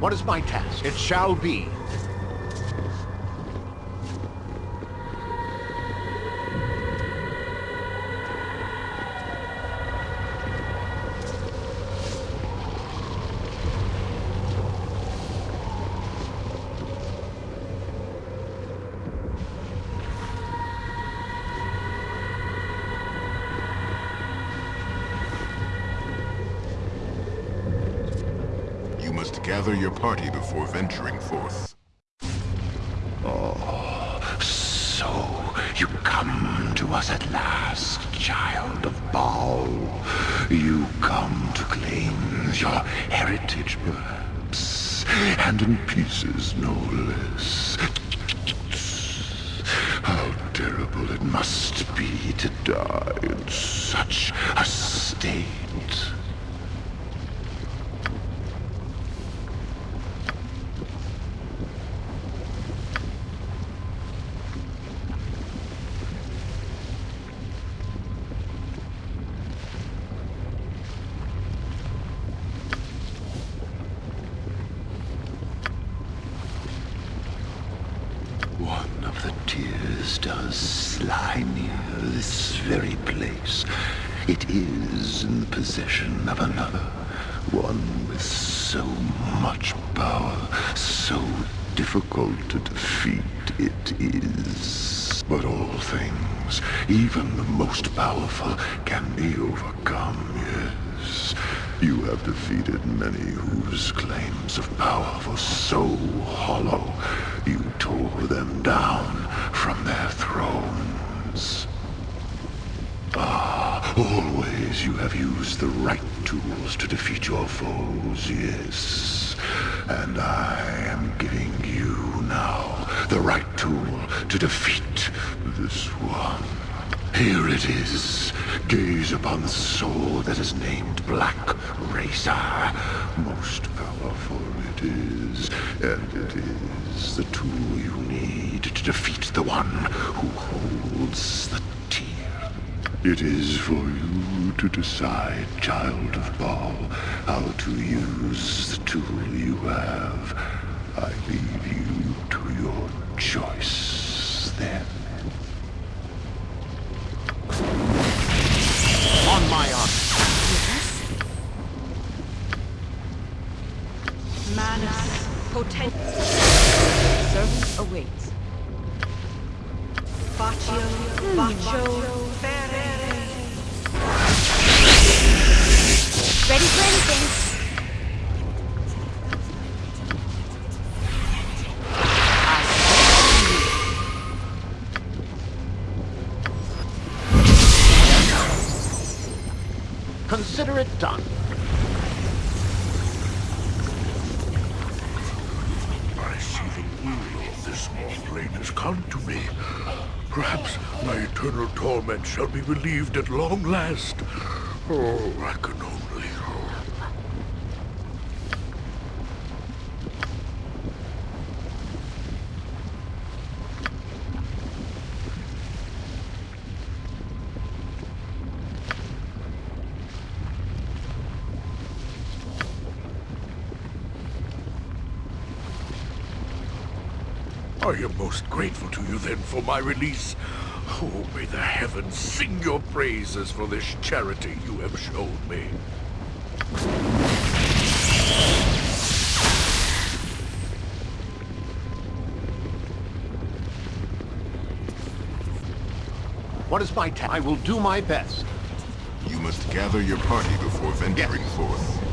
What is my task? It shall be. You must gather your party before venturing forth. Oh, So, you come to us at last, child of Bhaal. You come to claim your heritage, perhaps, and in pieces, no less. How terrible it must be to die in such a state. One of the tears does lie near this very place. It is in the possession of another. One with so much power, so difficult to defeat it is. But all things, even the most powerful, can be overcome, yes. You have defeated many whose claims of power were so hollow, you tore them down from their thrones. Always you have used the right tools to defeat your foes, yes. And I am giving you now the right tool to defeat this one. Here it is. Gaze upon the sword that is named Black Razor. Most powerful it is, and it is the tool you need to defeat the one who holds the. It is for you to decide, child of Bhaal, how to use the tool you have. I leave you to your choice then. On my honor. Manus potent. Servant awaits. Baccio, hmm. Baccio, Consider it done. I see the will of this flame has come to me. Perhaps my eternal torment shall be relieved at long last. Oh, I am most grateful to you then for my release. Oh, may the heavens sing your praises for this charity you have shown me. What is my task? I will do my best. You must gather your party before venturing forth.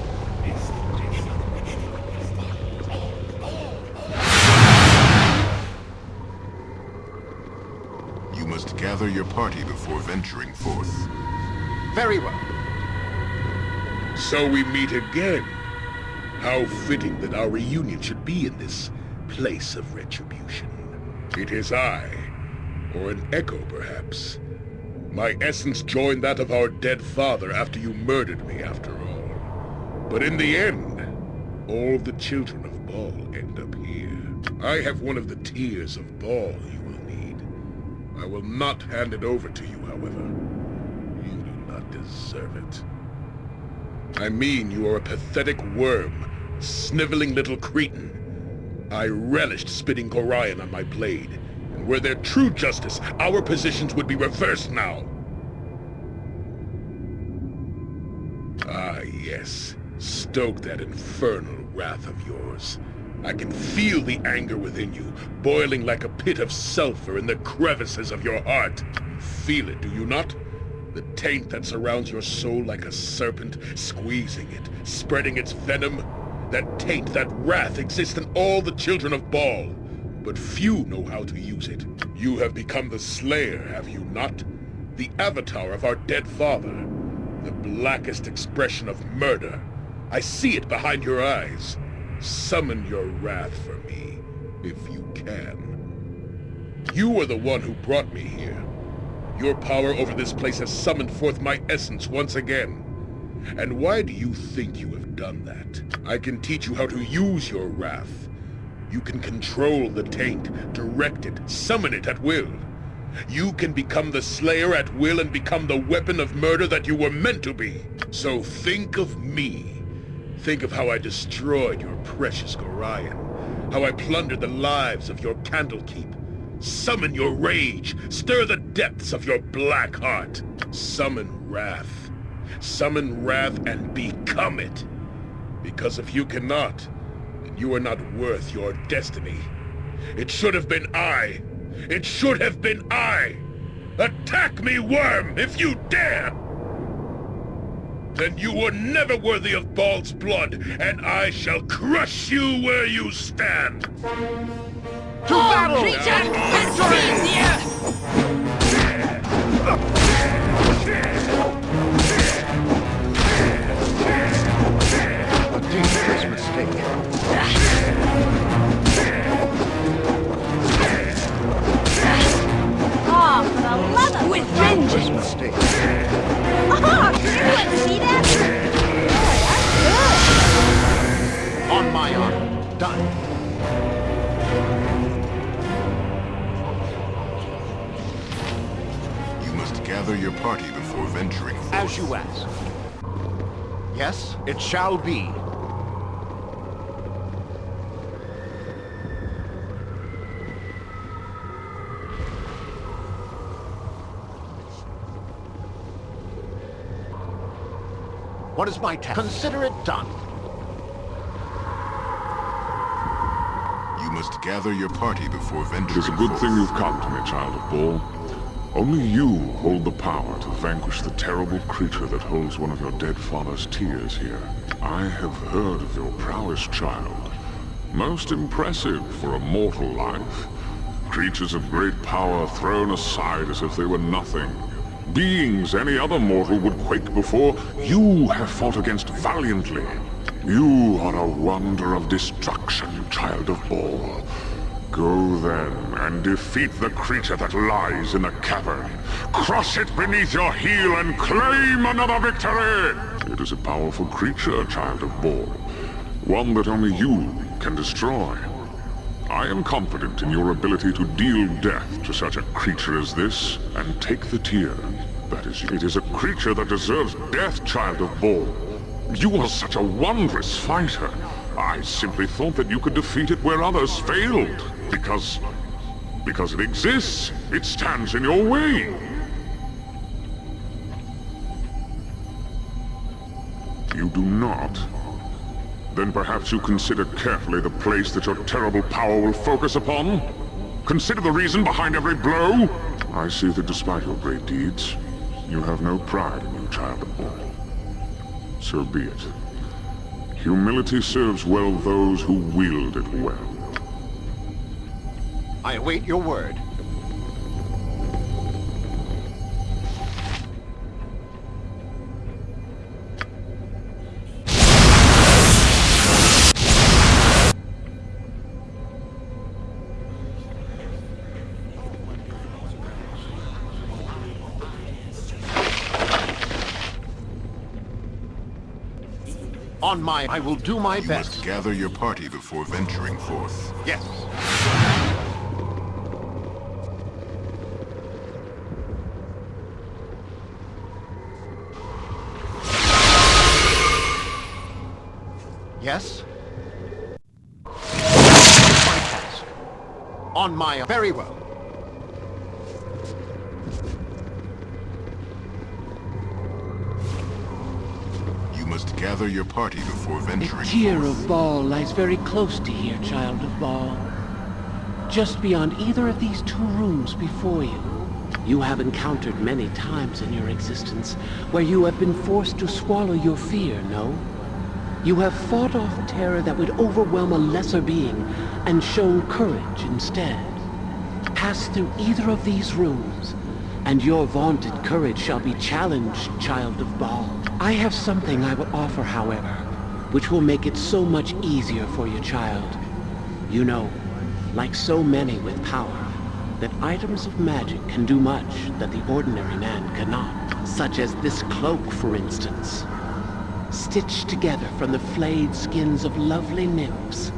Gather your party before venturing forth. Very well. So we meet again. How fitting that our reunion should be in this place of retribution. It is I, or an echo perhaps. My essence joined that of our dead father after you murdered me, after all. But in the end, all the children of Bhaal end up here. I have one of the tears of Bhaal you will need. I will not hand it over to you, however. You do not deserve it. I mean you are a pathetic worm sniveling little cretin. I relished spitting Gorion on my blade, and were there true justice, our positions would be reversed now. Ah, yes. Stoke that infernal wrath of yours. I can feel the anger within you, boiling like a pit of sulfur in the crevices of your heart. Feel it, do you not? The taint that surrounds your soul like a serpent, squeezing it, spreading its venom. That taint, that wrath exists in all the children of Bhaal, but few know how to use it. You have become the Slayer, have you not? The avatar of our dead father. The blackest expression of murder. I see it behind your eyes. Summon your wrath for me, if you can. You are the one who brought me here. Your power over this place has summoned forth my essence once again. And why do you think you have done that? I can teach you how to use your wrath. You can control the taint, direct it, summon it at will. You can become the Slayer at will and become the weapon of murder that you were meant to be. So think of me. Think of how I destroyed your precious Gorion. How I plundered the lives of your Candlekeep. Summon your rage. Stir the depths of your black heart. Summon wrath. Summon wrath and become it. Because if you cannot, then you are not worth your destiny. It should have been I. It should have been I. Attack me, worm, if you dare! Then you were never worthy of Bhaal's blood, and I shall crush you where you stand! To battle! Creature, the with vengeance! see that? On my honor. Done. You must gather your party before venturing forth. As you ask. Yes, it shall be. What is my task? Consider it done. You must gather your party before venturing It is a good forth. thing you've come to me, child of Bhaal. Only you hold the power to vanquish the terrible creature that holds one of your dead father's tears here. I have heard of your prowess, child. Most impressive for a mortal life. Creatures of great power thrown aside as if they were nothing. Beings any other mortal would quake before, you have fought against valiantly. You are a wonder of destruction, child of Bhaal. Go then and defeat the creature that lies in the cavern. Crush it beneath your heel and claim another victory! It is a powerful creature, child of Bhaal. One that only you can destroy. I am confident in your ability to deal death to such a creature as this, and take the tear. That is, it is a creature that deserves death, child of Bhaal. You are such a wondrous fighter. I simply thought that you could defeat it where others failed. Because... because it exists. It stands in your way. You do not. Then perhaps you consider carefully the place that your terrible power will focus upon? Consider the reason behind every blow? I see that despite your great deeds, you have no pride in you, child of Bhaal. So be it. Humility serves well those who wield it well. I await your word. I will do my you best. You must gather your party before venturing forth. Yes. Yes? My task. On my... Very well. Gather your party before venturing The Tear forth. of Bhaal lies very close to here, Child of Bhaal. Just beyond either of these two rooms before you. You have encountered many times in your existence where you have been forced to swallow your fear, no? You have fought off terror that would overwhelm a lesser being and shown courage instead. Pass through either of these rooms, and your vaunted courage shall be challenged, Child of Bhaal. I have something I will offer, however, which will make it so much easier for your child. You know, like so many with power, that items of magic can do much that the ordinary man cannot. Such as this cloak, for instance. Stitched together from the flayed skins of lovely nymphs.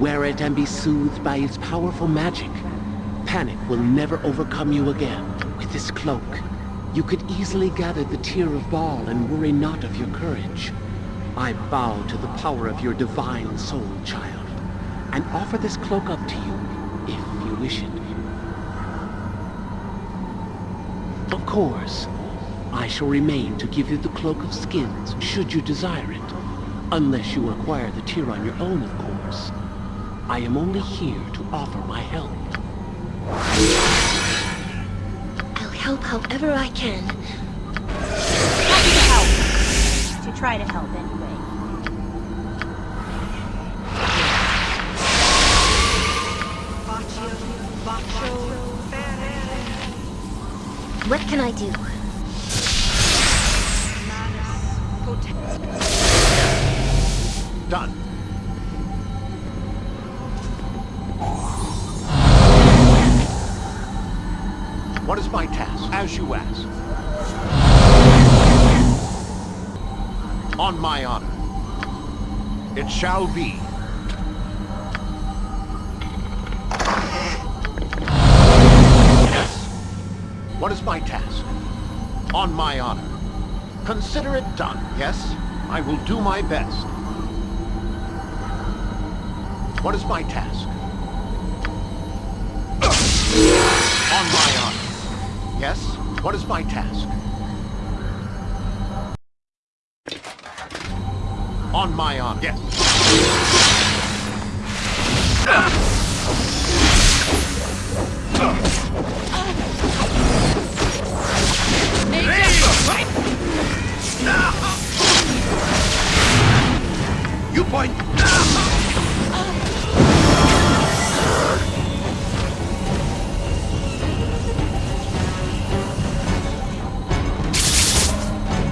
Wear it and be soothed by its powerful magic. Panic will never overcome you again. With this cloak, you could easily gather the Tear of Bhaal and worry not of your courage. I bow to the power of your divine soul, child, and offer this cloak up to you, if you wish it. Of course, I shall remain to give you the Cloak of Skins, should you desire it. Unless you acquire the tear on your own, of course. I am only here to offer my help. Help however I can. Happy to help. To try to help, anyway. Baccio, Baccio, Ferere. What can I do? It shall be. Yes. What is my task? On my honor. Consider it done, yes? I will do my best. What is my task? On my honor. Yes? What is my task? On my honor. Yes. You point.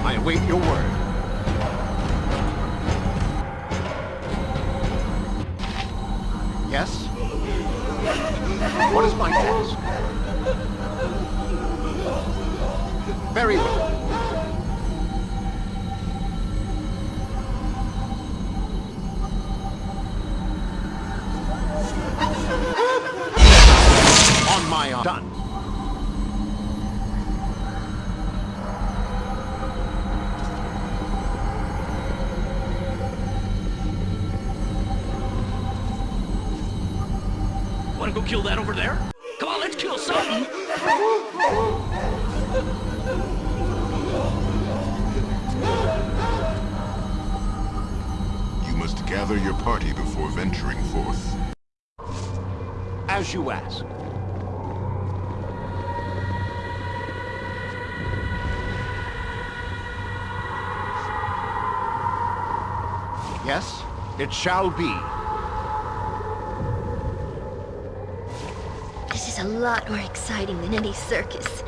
I await your word. What is my task? Very well. Kill that over there? Come on, let's kill something! You must gather your party before venturing forth. As you ask. Yes, it shall be. This is a lot more exciting than any circus.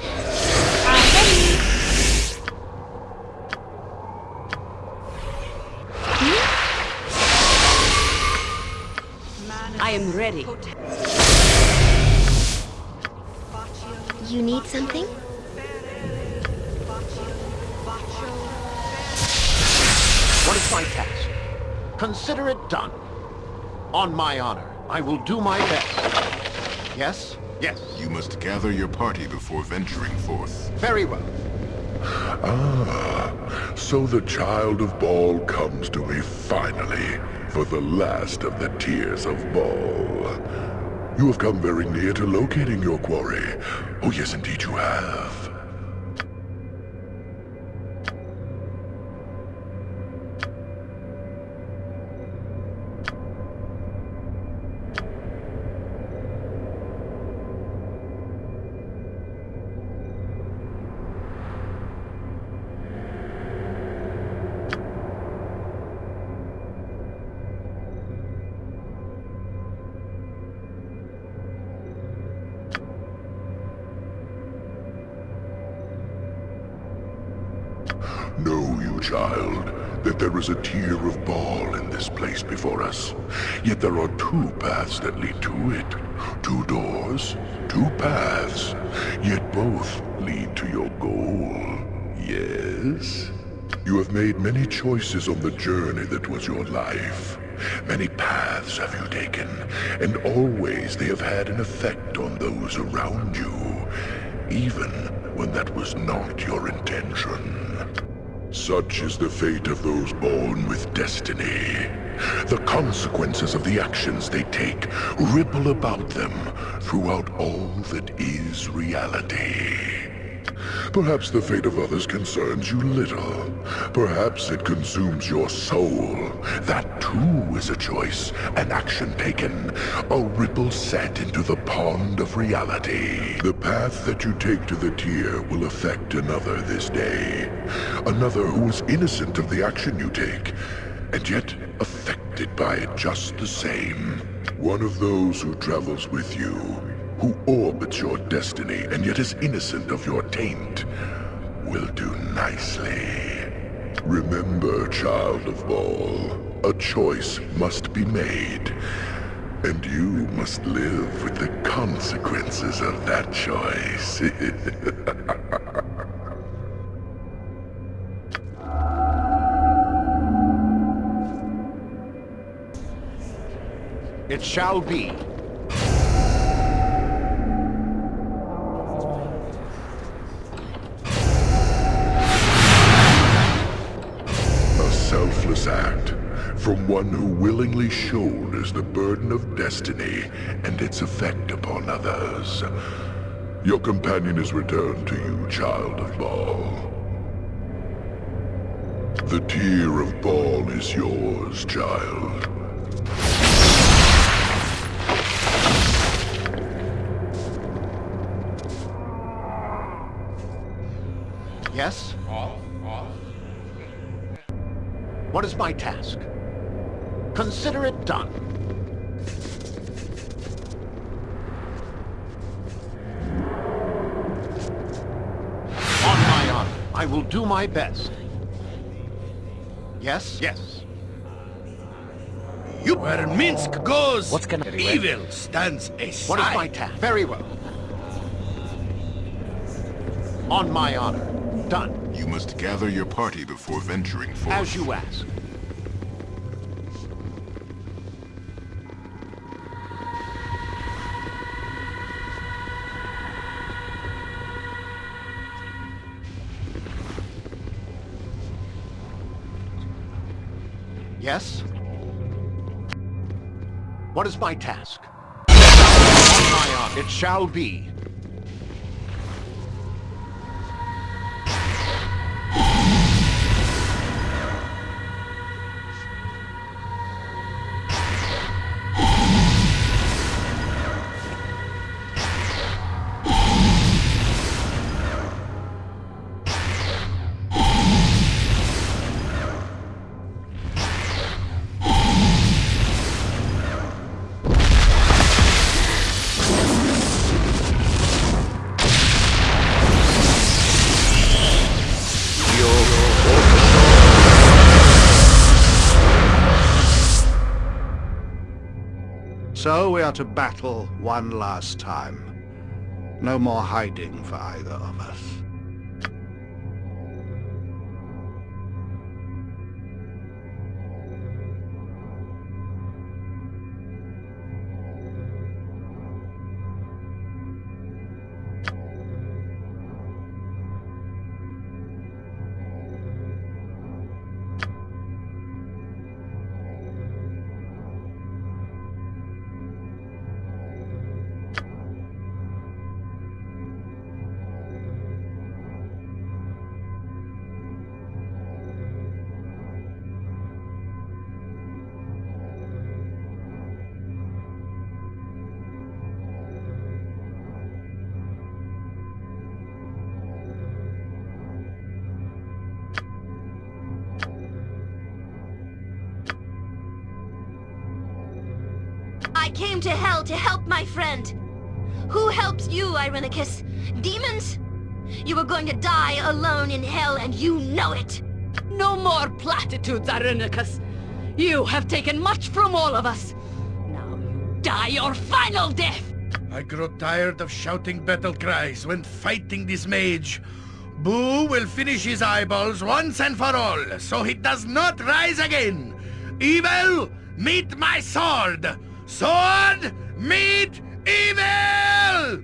Manus, I am ready. You need something? Ferere. Baccio, Baccio, What is my task? Consider it done. On my honor, I will do my best. Yes? Yes. You must gather your party before venturing forth. Very well. Ah, so the child of Bhaal comes to me finally, for the last of the tears of Bhaal. You have come very near to locating your quarry. Oh yes, indeed you have. Child, that there is a tear of Bhaal in this place before us. Yet there are two paths that lead to it. Two doors, two paths, yet both lead to your goal. Yes? You have made many choices on the journey that was your life. Many paths have you taken, and always they have had an effect on those around you, even when that was not your intention. Such is the fate of those born with destiny. The consequences of the actions they take ripple about them throughout all that is reality. Perhaps the fate of others concerns you little. Perhaps it consumes your soul. That too is a choice, an action taken, a ripple set into the pond of reality. The path that you take to the tear will affect another this day. Another who is innocent of the action you take, and yet affected by it just the same. One of those who travels with you, who orbits your destiny and yet is innocent of your taint, will do nicely. Remember, child of Bhaal, a choice must be made, and you must live with the consequences of that choice. It shall be. One who willingly shoulders the burden of destiny and its effect upon others. Your companion is returned to you, child of Bhaal. The tear of Bhaal is yours, child. Yes? What is my task? Consider it done. On my honor, I will do my best. Yes? Yes. You where Minsc goes, What's gonna- evil stands aside. What is my task? Very well. On my honor. Done. You must gather your party before venturing forth. As you ask. Yes? What is my task? It shall be. So we are to battle one last time. No more hiding for either of us. I came to hell to help my friend. Who helps you, Irenicus? Demons? You were going to die alone in hell, and you know it! No more platitudes, Irenicus. You have taken much from all of us. Now you die your final death! I grow tired of shouting battle cries when fighting this mage. Boo will finish his eyeballs once and for all, so he does not rise again. Evil, meet my sword! Sword, meet evil!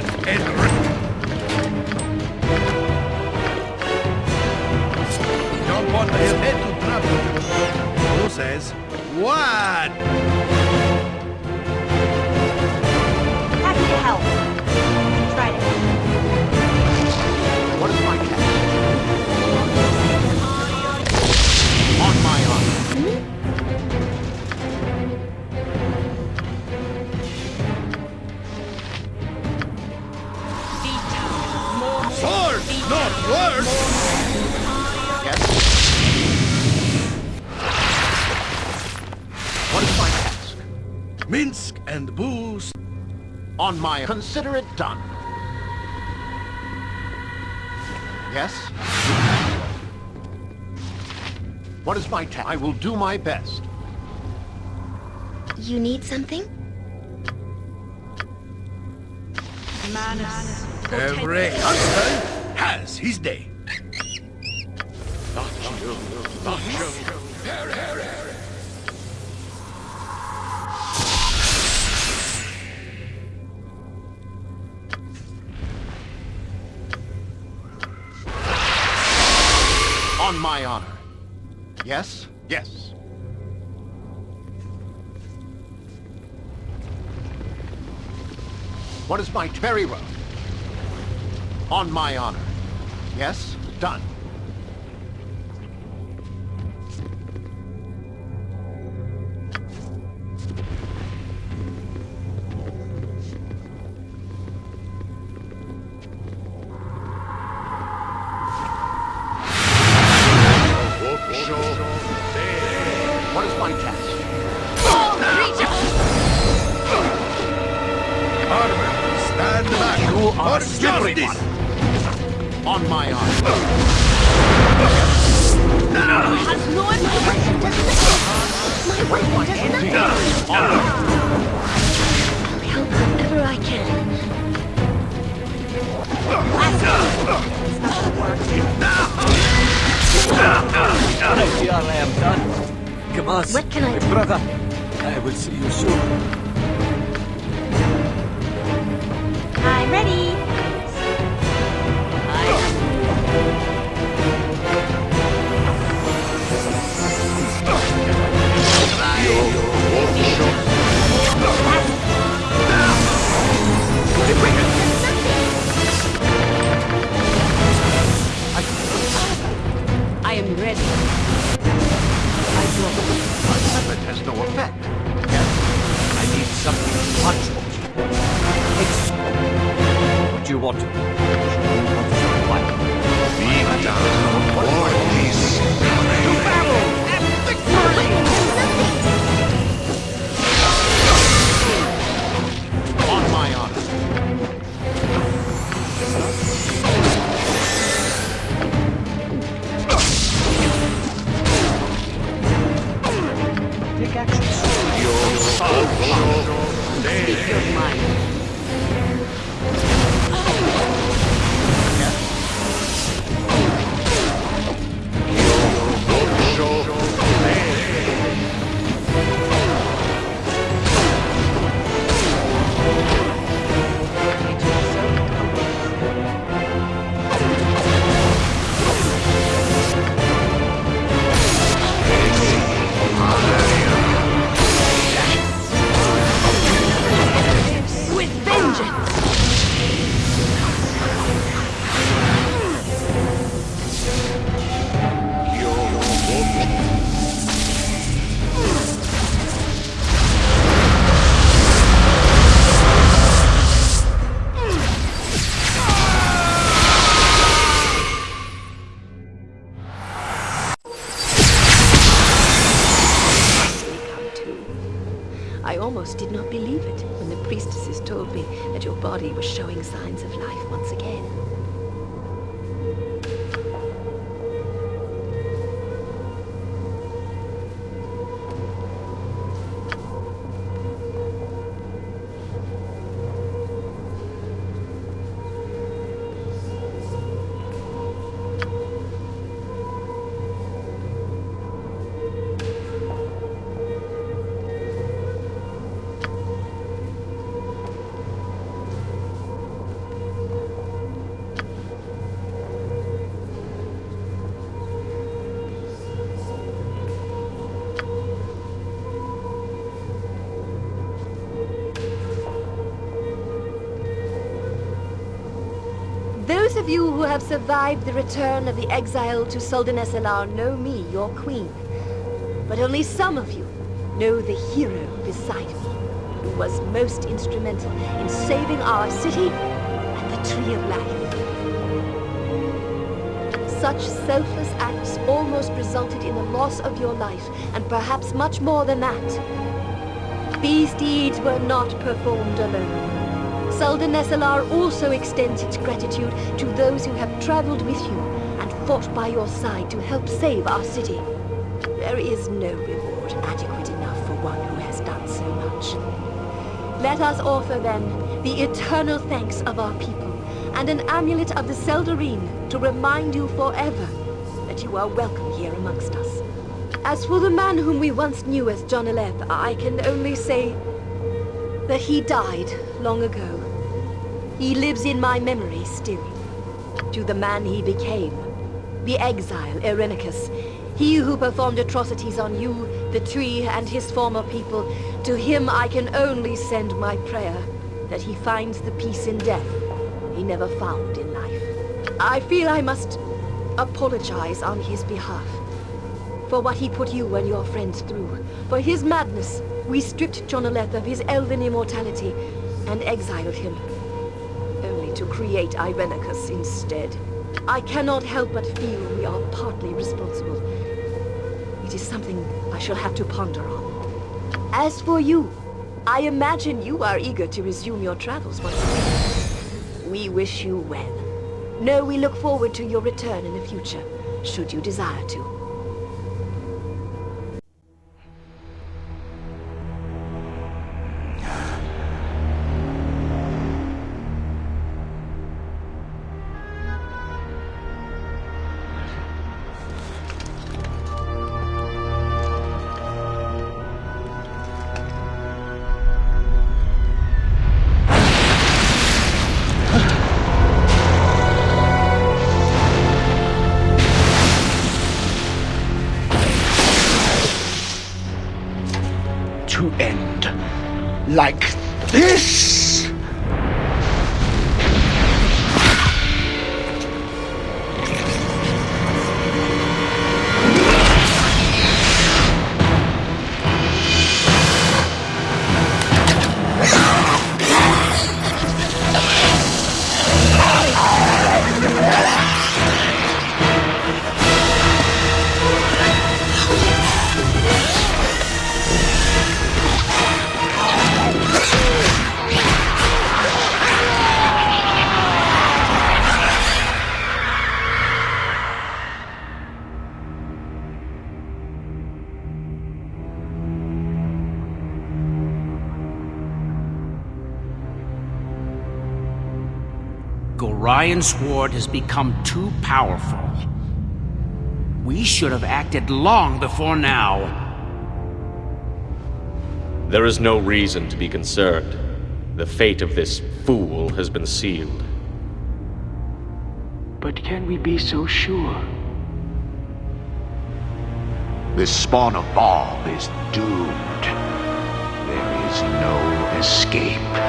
Sharpened, and ripped. Don't to trouble. Who says what? Not! Yes? What is my task? Minsc and booze. On my... Consider it done. Yes? What is my task? I will do my best. You need something? Manus. Every hunter has his day. On my honor. Yes? Yes. What is my very well? On my honor. Yes? Done. on my arm. Has no. My weapon does nothing. I'll help whenever I can. I am done. Come on, what can I do? brother. I will see you soon. Ready. I know. But it has no effect. I need something much more. What do you want? Almost did not believe it when the priestesses told me that your body was showing signs of Those of you who have survived the return of the exile to Suldanessellar know me, your queen. But only some of you know the hero beside me, who was most instrumental in saving our city and the Tree of Life. Such selfless acts almost resulted in the loss of your life, and perhaps much more than that. These deeds were not performed alone. Suldanessellar also extends its gratitude to those who have traveled with you and fought by your side to help save our city. There is no reward adequate enough for one who has done so much. Let us offer then the eternal thanks of our people and an amulet of the Seldarine to remind you forever that you are welcome here amongst us. As for the man whom we once knew as Joneleth, I can only say that he died long ago. He lives in my memory still. To the man he became, the exile Irenicus, he who performed atrocities on you, the tree, and his former people, to him I can only send my prayer that he finds the peace in death he never found in life. I feel I must apologize on his behalf for what he put you and your friends through. For his madness, we stripped Joneleth of his elven immortality and exiled him, to create Irenicus instead. I cannot help but feel we are partly responsible. It is something I shall have to ponder on. As for you, I imagine you are eager to resume your travels once again. We wish you well. Know we look forward to your return in the future, should you desire to. Gorion's Ward has become too powerful. We should have acted long before now. There is no reason to be concerned. The fate of this fool has been sealed. But can we be so sure? This spawn of Bhaal is doomed. There is no escape.